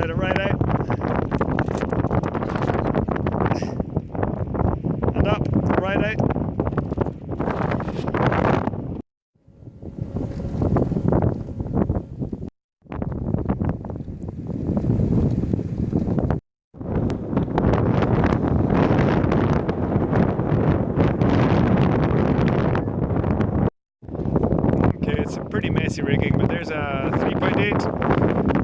Let it right out. Eh? And up, right out. Okay, it's a pretty messy rigging, but there's a 3.8.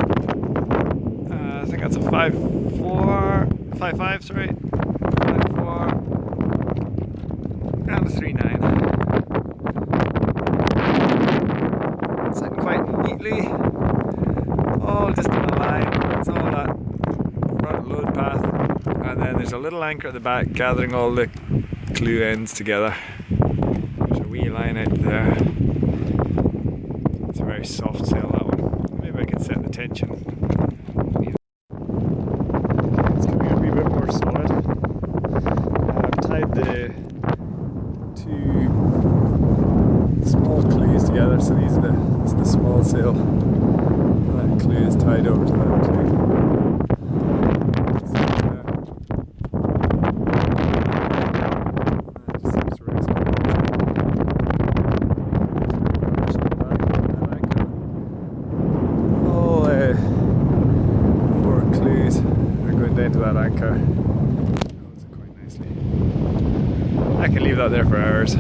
Think that's a 5.4, 5.5, sorry. 5.4 and a 3.9. Sitting quite neatly, all just in a line. It's all that front load path, and then there's a little anchor at the back gathering all the clew ends together. There's a wee line out there. It's a very soft sail that one. Maybe I could set the tension. It's coming a wee bit more solid. I've tied the two small clews together, so these are the this is the small sail. That clew is tied over to that clew. So, uh, it just seems to rest on it. All uh, four clews are going down to that anchor. I can leave that there for hours.